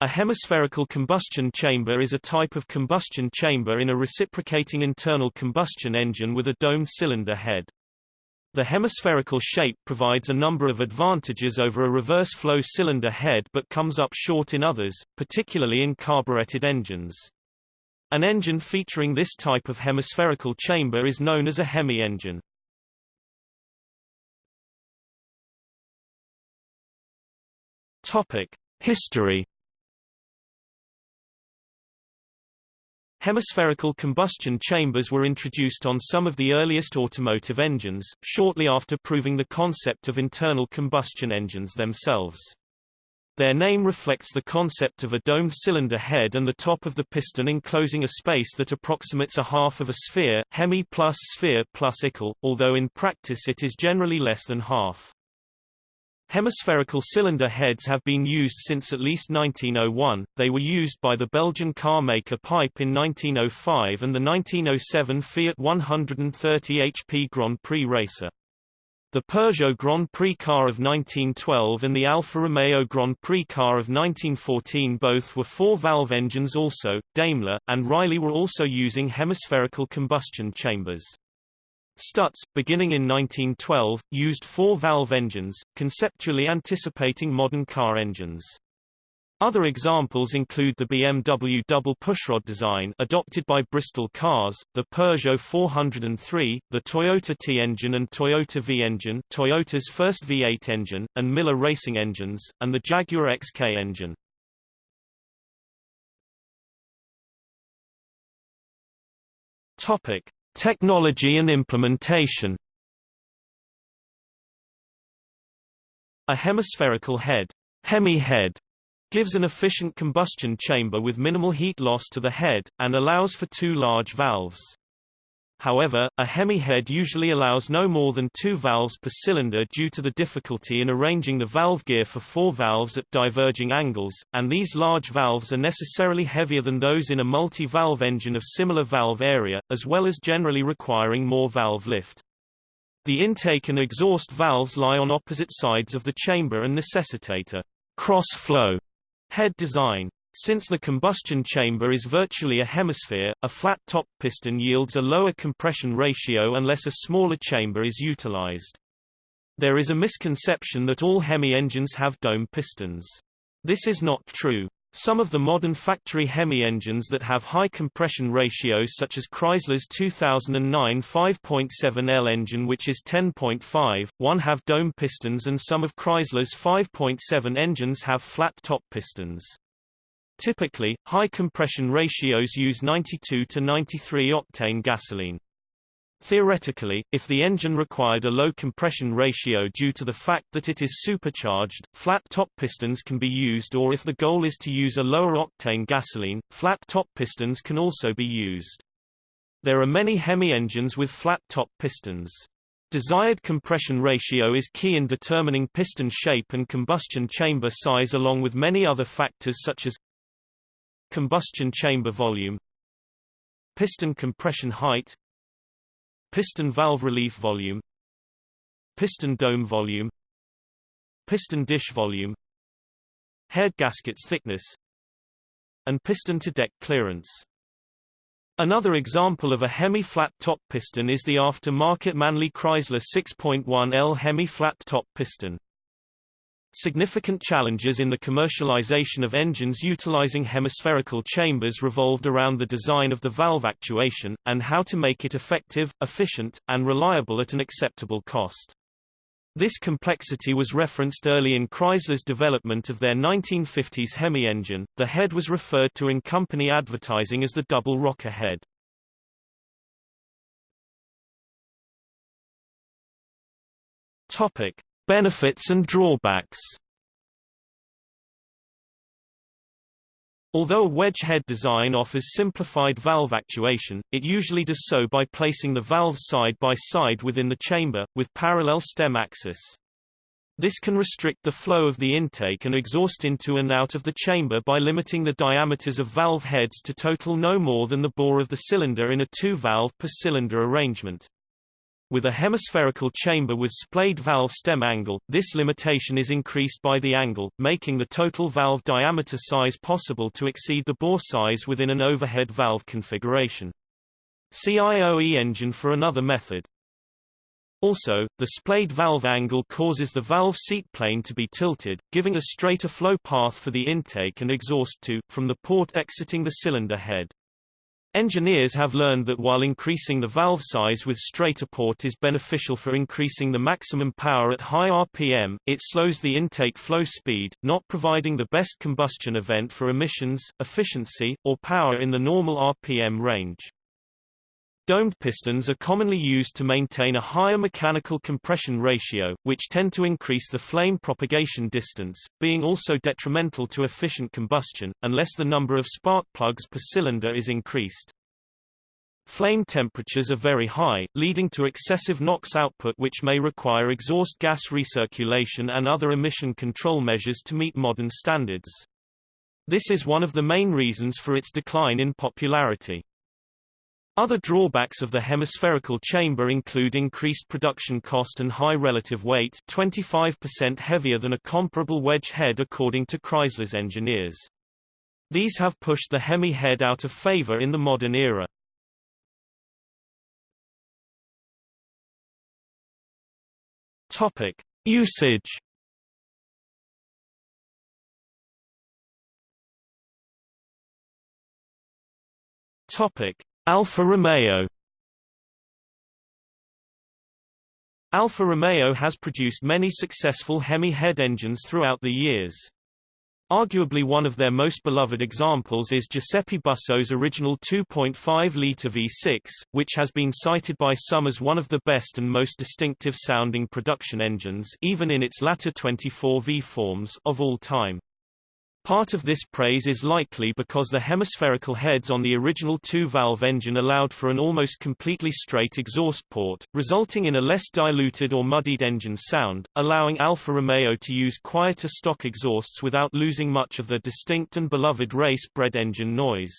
A hemispherical combustion chamber is a type of combustion chamber in a reciprocating internal combustion engine with a domed cylinder head. The hemispherical shape provides a number of advantages over a reverse flow cylinder head but comes up short in others, particularly in carbureted engines. An engine featuring this type of hemispherical chamber is known as a hemi-engine. Topic: History Hemispherical combustion chambers were introduced on some of the earliest automotive engines, shortly after proving the concept of internal combustion engines themselves. Their name reflects the concept of a domed cylinder head and the top of the piston enclosing a space that approximates a half of a sphere, hemi plus sphere plus ical, although in practice it is generally less than half. Hemispherical cylinder heads have been used since at least 1901, they were used by the Belgian car maker Pipe in 1905 and the 1907 Fiat 130 HP Grand Prix racer. The Peugeot Grand Prix car of 1912 and the Alfa Romeo Grand Prix car of 1914 both were four-valve engines also, Daimler, and Riley were also using hemispherical combustion chambers. Stutz, beginning in 1912, used four-valve engines, conceptually anticipating modern car engines. Other examples include the BMW double pushrod design adopted by Bristol Cars, the Peugeot 403, the Toyota T-engine and Toyota V-engine Toyota's first V8 engine, and Miller racing engines, and the Jaguar XK engine. Topic. Technology and implementation A hemispherical head, hemi-head, gives an efficient combustion chamber with minimal heat loss to the head, and allows for two large valves. However, a hemi-head usually allows no more than two valves per cylinder due to the difficulty in arranging the valve gear for four valves at diverging angles, and these large valves are necessarily heavier than those in a multi-valve engine of similar valve area, as well as generally requiring more valve lift. The intake and exhaust valves lie on opposite sides of the chamber and necessitate a cross-flow head design. Since the combustion chamber is virtually a hemisphere, a flat-top piston yields a lower compression ratio unless a smaller chamber is utilized. There is a misconception that all Hemi engines have dome pistons. This is not true. Some of the modern factory Hemi engines that have high compression ratios such as Chrysler's 2009 5.7L engine which is 10.5, one have dome pistons and some of Chrysler's 5.7 engines have flat top pistons. Typically, high compression ratios use 92 to 93 octane gasoline. Theoretically, if the engine required a low compression ratio due to the fact that it is supercharged, flat top pistons can be used or if the goal is to use a lower octane gasoline, flat top pistons can also be used. There are many Hemi engines with flat top pistons. Desired compression ratio is key in determining piston shape and combustion chamber size along with many other factors such as Combustion chamber volume Piston compression height Piston valve relief volume Piston dome volume Piston dish volume Head gaskets thickness and piston to deck clearance. Another example of a hemi-flat top piston is the after-market Manley Chrysler 6.1L hemi-flat top piston. Significant challenges in the commercialization of engines utilizing hemispherical chambers revolved around the design of the valve actuation, and how to make it effective, efficient, and reliable at an acceptable cost. This complexity was referenced early in Chrysler's development of their 1950s Hemi engine. The head was referred to in company advertising as the double rocker head. Topic: Benefits and drawbacks Although a wedge head design offers simplified valve actuation, it usually does so by placing the valves side by side within the chamber, with parallel stem axis. This can restrict the flow of the intake and exhaust into and out of the chamber by limiting the diameters of valve heads to total no more than the bore of the cylinder in a two-valve per cylinder arrangement. With a hemispherical chamber with splayed valve stem angle, this limitation is increased by the angle, making the total valve diameter size possible to exceed the bore size within an overhead valve configuration. See IOE engine for another method. Also, the splayed valve angle causes the valve seat plane to be tilted, giving a straighter flow path for the intake and exhaust to, from the port exiting the cylinder head. Engineers have learned that while increasing the valve size with straighter port is beneficial for increasing the maximum power at high RPM, it slows the intake flow speed, not providing the best combustion event for emissions, efficiency, or power in the normal RPM range. Domed pistons are commonly used to maintain a higher mechanical compression ratio, which tend to increase the flame propagation distance, being also detrimental to efficient combustion, unless the number of spark plugs per cylinder is increased. Flame temperatures are very high, leading to excessive NOx output which may require exhaust gas recirculation and other emission control measures to meet modern standards. This is one of the main reasons for its decline in popularity. Other drawbacks of the hemispherical chamber include increased production cost and high relative weight 25% heavier than a comparable wedge head according to Chrysler's engineers. These have pushed the Hemi head out of favor in the modern era. Topic. Usage Topic. Alfa Romeo Alfa Romeo has produced many successful Hemi head engines throughout the years. Arguably one of their most beloved examples is Giuseppe Busso's original 2.5-litre V6, which has been cited by some as one of the best and most distinctive sounding production engines even in its latter 24V forms of all time. Part of this praise is likely because the hemispherical heads on the original two-valve engine allowed for an almost completely straight exhaust port, resulting in a less diluted or muddied engine sound, allowing Alfa Romeo to use quieter stock exhausts without losing much of the distinct and beloved race-bred engine noise.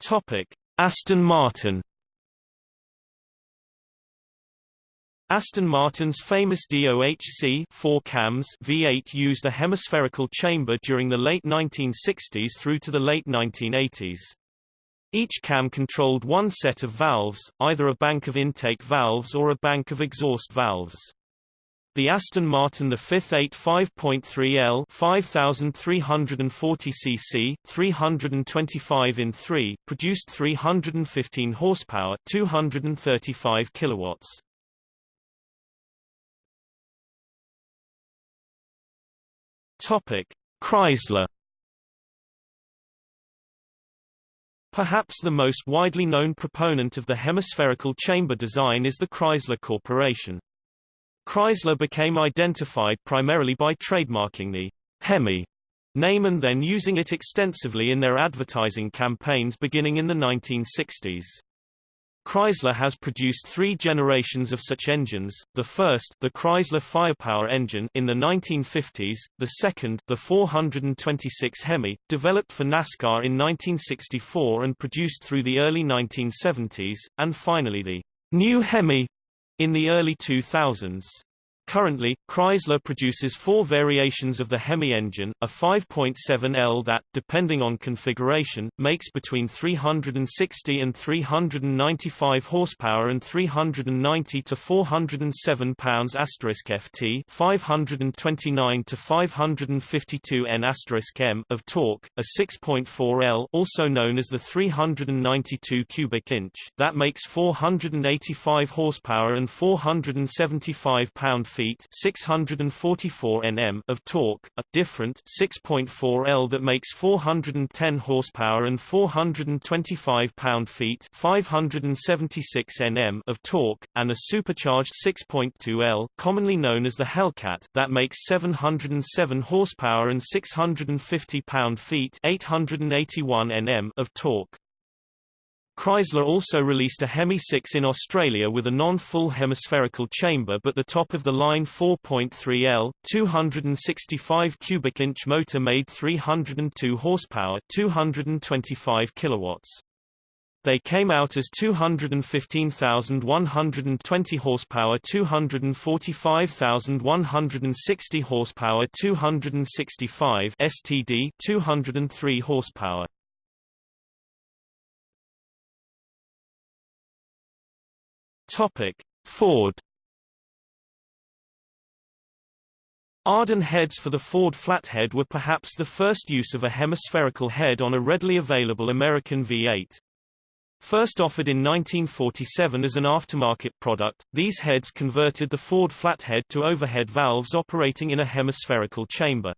Topic: Aston Martin Aston Martin's famous DOHC 4 cams V8 used a hemispherical chamber during the late 1960s through to the late 1980s. Each cam controlled one set of valves, either a bank of intake valves or a bank of exhaust valves. The Aston Martin the 5th 85.3L 5340 cc 325 in 3 produced 315 horsepower 235 kilowatts. Topic: Chrysler Perhaps the most widely known proponent of the hemispherical chamber design is the Chrysler Corporation. Chrysler became identified primarily by trademarking the Hemi name and then using it extensively in their advertising campaigns beginning in the 1960s. Chrysler has produced three generations of such engines, the first the Chrysler Firepower engine in the 1950s, the second the 426 Hemi, developed for NASCAR in 1964 and produced through the early 1970s, and finally the new Hemi in the early 2000s. Currently, Chrysler produces four variations of the Hemi engine, a 5.7L that, depending on configuration, makes between 360 and 395 horsepower and 390 to 407 pounds ft 529 to 552 N m of torque, a 6.4L also known as the 392 cubic inch that makes 485 horsepower and 475 pound feet 644 Nm of torque, a different 6.4 L that makes 410 horsepower and 425 pound-feet 576 Nm of torque, and a supercharged 6.2 L, commonly known as the Hellcat, that makes 707 horsepower and 650 pound-feet 881 Nm of torque. Chrysler also released a Hemi 6 in Australia with a non-full hemispherical chamber but the top-of-the-line 4.3L, 265 cubic inch motor made 302 horsepower 225 kilowatts. They came out as 215,120 horsepower 245,160 horsepower 265 STD 203 horsepower Topic Ford Ardun heads for the Ford Flathead were perhaps the first use of a hemispherical head on a readily available American V8. First offered in 1947 as an aftermarket product, these heads converted the Ford Flathead to overhead valves operating in a hemispherical chamber.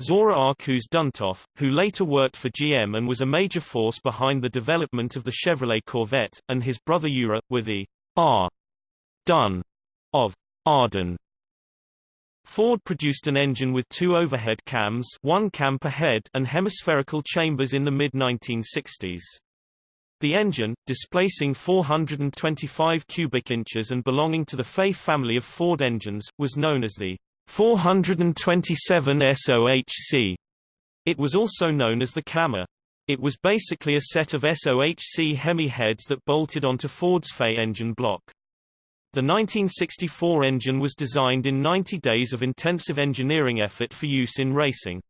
Zora Arkus Duntov, who later worked for GM and was a major force behind the development of the Chevrolet Corvette, and his brother Yura, were the R. Dunn of Ardun. Ford produced an engine with two overhead cams one cam per head and hemispherical chambers in the mid-1960s. The engine, displacing 425 cubic inches and belonging to the FE family of Ford engines, was known as the 427 SOHC. It was also known as the Cammer. It was basically a set of SOHC Hemi heads that bolted onto Ford's FE engine block. The 1964 engine was designed in 90 days of intensive engineering effort for use in racing.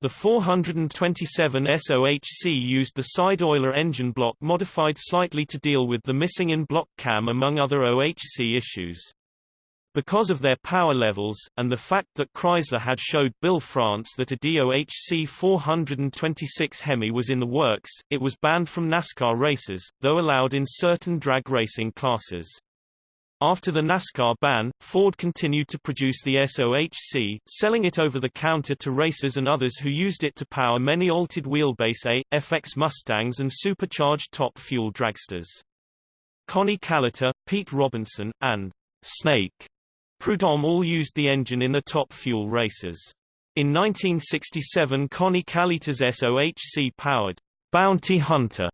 The 427 SOHC used the side-oiler engine block modified slightly to deal with the missing in-block cam among other OHC issues. Because of their power levels, and the fact that Chrysler had showed Bill France that a DOHC 426 Hemi was in the works, it was banned from NASCAR races, though allowed in certain drag racing classes. After the NASCAR ban, Ford continued to produce the SOHC, selling it over the counter to racers and others who used it to power many altered wheelbase A, FX Mustangs and supercharged top fuel dragsters. Connie Kalitta, Pete Robinson, and Snake Prudhomme all used the engine in the top fuel races. In 1967 Connie Kalitta's SOHC-powered Bounty Hunter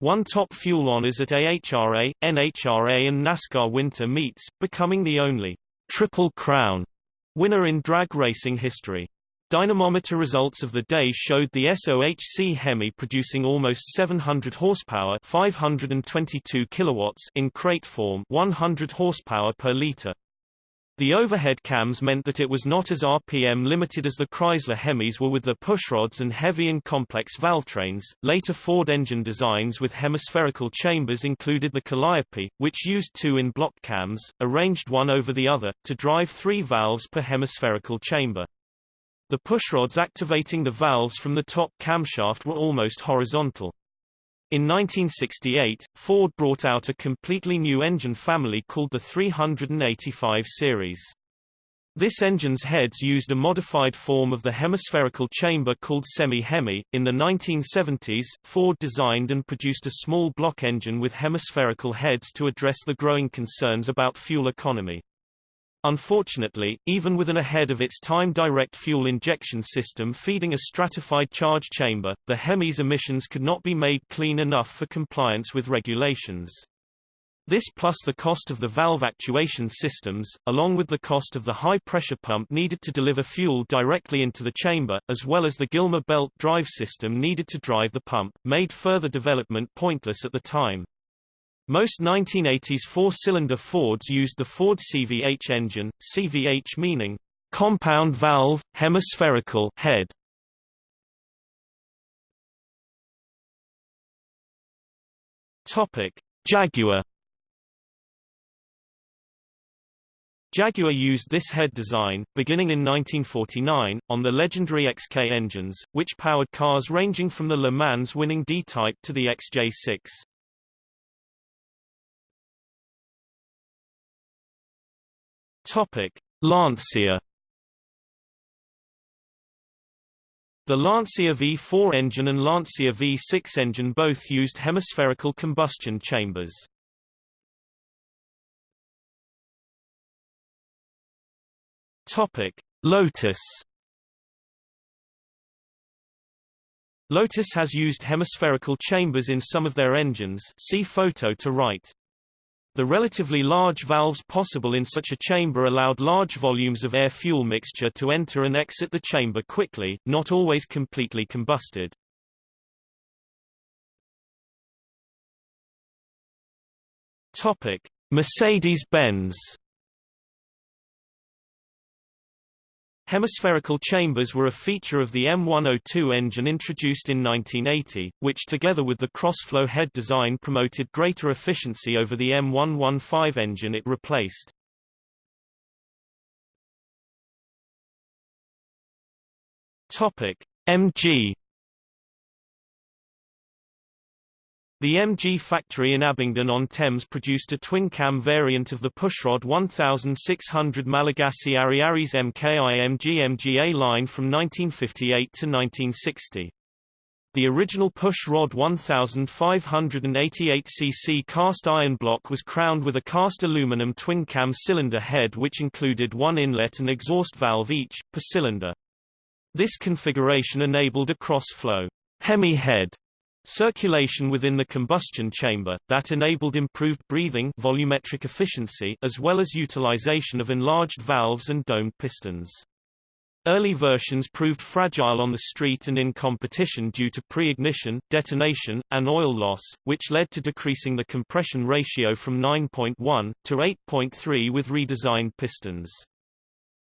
won top fuel honors at AHRA, NHRA and NASCAR winter meets, becoming the only Triple Crown winner in drag racing history. Dynamometer results of the day showed the SOHC Hemi producing almost 700 horsepower 522 kilowatts in crate form 100 horsepower per liter. The overhead cams meant that it was not as RPM limited as the Chrysler Hemis were with their pushrods and heavy and complex valvetrains. Later Ford engine designs with hemispherical chambers included the Calliope, which used two in-block cams, arranged one over the other, to drive three valves per hemispherical chamber. The pushrods activating the valves from the top camshaft were almost horizontal. In 1968, Ford brought out a completely new engine family called the 385 series. This engine's heads used a modified form of the hemispherical chamber called semi-hemi. In the 1970s, Ford designed and produced a small block engine with hemispherical heads to address the growing concerns about fuel economy. Unfortunately, even with an ahead-of-its-time direct fuel injection system feeding a stratified charge chamber, the Hemi's emissions could not be made clean enough for compliance with regulations. This plus the cost of the valve actuation systems, along with the cost of the high-pressure pump needed to deliver fuel directly into the chamber, as well as the Gilmer belt drive system needed to drive the pump, made further development pointless at the time. Most 1980s four-cylinder Fords used the Ford CVH engine, CVH meaning compound valve, hemispherical head. Topic: Jaguar Jaguar used this head design, beginning in 1949, on the legendary XK engines, which powered cars ranging from the Le Mans winning D-Type to the XJ6. Topic: Lancia The Lancia V4 engine and Lancia V6 engine both used hemispherical combustion chambers. Topic: Lotus Lotus has used hemispherical chambers in some of their engines see photo to right. The relatively large valves possible in such a chamber allowed large volumes of air-fuel mixture to enter and exit the chamber quickly, not always completely combusted. Mercedes-Benz Hemispherical chambers were a feature of the M102 engine introduced in 1980, which together with the cross-flow head design promoted greater efficiency over the M115 engine it replaced. Topic: MG The MG factory in Abingdon-on-Thames produced a twin-cam variant of the pushrod 1600 Malagasy Ariaries MKI MG MGA line from 1958 to 1960. The original pushrod 1588 cc cast iron block was crowned with a cast aluminum twin-cam cylinder head which included one inlet and exhaust valve each, per cylinder. This configuration enabled a cross-flow Hemi head Circulation within the combustion chamber, that enabled improved breathing volumetric efficiency as well as utilization of enlarged valves and domed pistons. Early versions proved fragile on the street and in competition due to pre-ignition, detonation, and oil loss, which led to decreasing the compression ratio from 9.1, to 8.3 with redesigned pistons.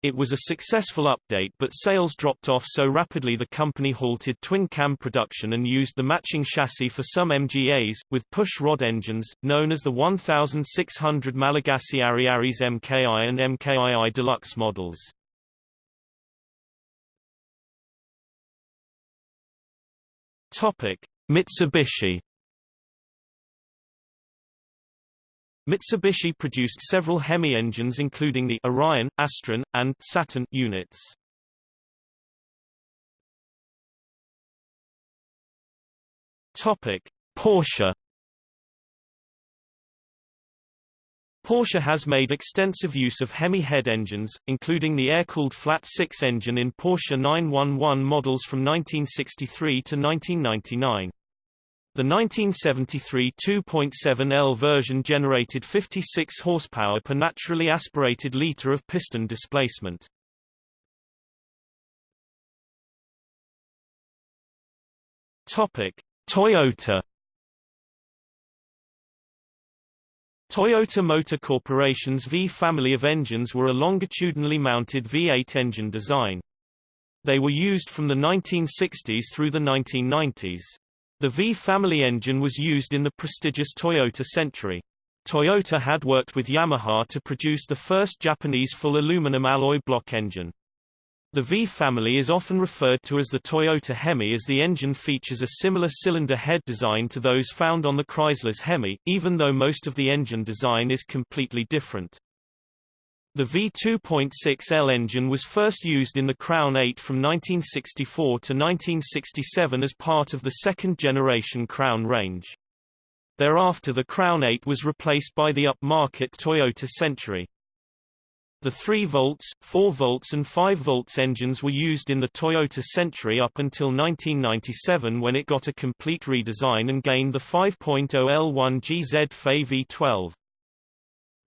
It was a successful update but sales dropped off so rapidly the company halted twin-cam production and used the matching chassis for some MGAs, with push-rod engines, known as the 1600 Malagasy Ariaries MKI and MKII Deluxe models. Mitsubishi Mitsubishi produced several Hemi engines including the Orion, Astron, and Saturn units. Topic: Porsche Porsche has made extensive use of Hemi head engines, including the air-cooled flat six engine in Porsche 911 models from 1963 to 1999. The 1973 2.7L version generated 56 horsepower per naturally aspirated liter of piston displacement. Topic: Toyota Toyota Motor Corporation's V family of engines were a longitudinally mounted V8 engine design. They were used from the 1960s through the 1990s. The V family engine was used in the prestigious Toyota Century. Toyota had worked with Yamaha to produce the first Japanese full aluminum alloy block engine. The V family is often referred to as the Toyota Hemi as the engine features a similar cylinder head design to those found on the Chrysler's Hemi, even though most of the engine design is completely different. The V2.6L engine was first used in the Crown 8 from 1964 to 1967 as part of the second-generation Crown range. Thereafter the Crown 8 was replaced by the upmarket Toyota Century. The 3 volts, 4 volts and 5 volts engines were used in the Toyota Century up until 1997 when it got a complete redesign and gained the 5.0 L1 GZ FE V12.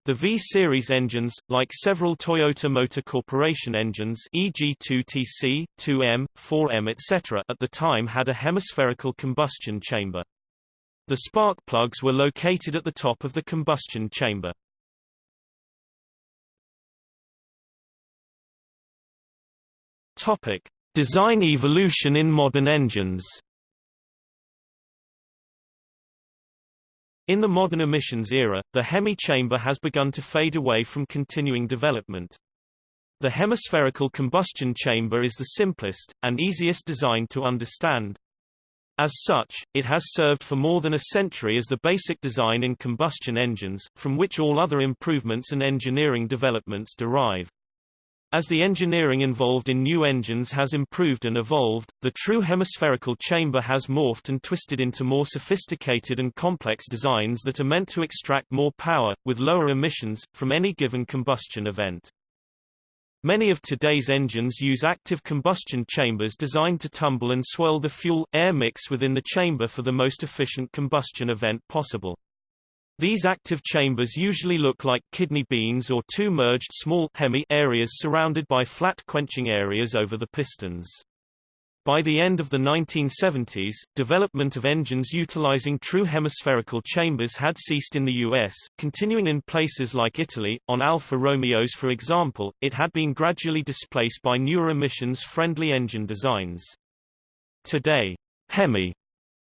The V-Series engines, like several Toyota Motor Corporation engines e.g. 2TC, 2M, 4M etc. at the time had a hemispherical combustion chamber. The spark plugs were located at the top of the combustion chamber. Topic: Design evolution in modern engines. In the modern emissions era, the Hemi chamber has begun to fade away from continuing development. The hemispherical combustion chamber is the simplest, and easiest design to understand. As such, it has served for more than a century as the basic design in combustion engines, from which all other improvements and engineering developments derive. As the engineering involved in new engines has improved and evolved, the true hemispherical chamber has morphed and twisted into more sophisticated and complex designs that are meant to extract more power, with lower emissions, from any given combustion event. Many of today's engines use active combustion chambers designed to tumble and swirl the fuel-air mix within the chamber for the most efficient combustion event possible. These active chambers usually look like kidney beans or two merged small hemi areas surrounded by flat quenching areas over the pistons. By the end of the 1970s, development of engines utilizing true hemispherical chambers had ceased in the US, continuing in places like Italy. On Alfa Romeos for example, it had been gradually displaced by newer emissions-friendly engine designs. Today, Hemi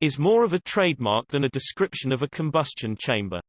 is more of a trademark than a description of a combustion chamber.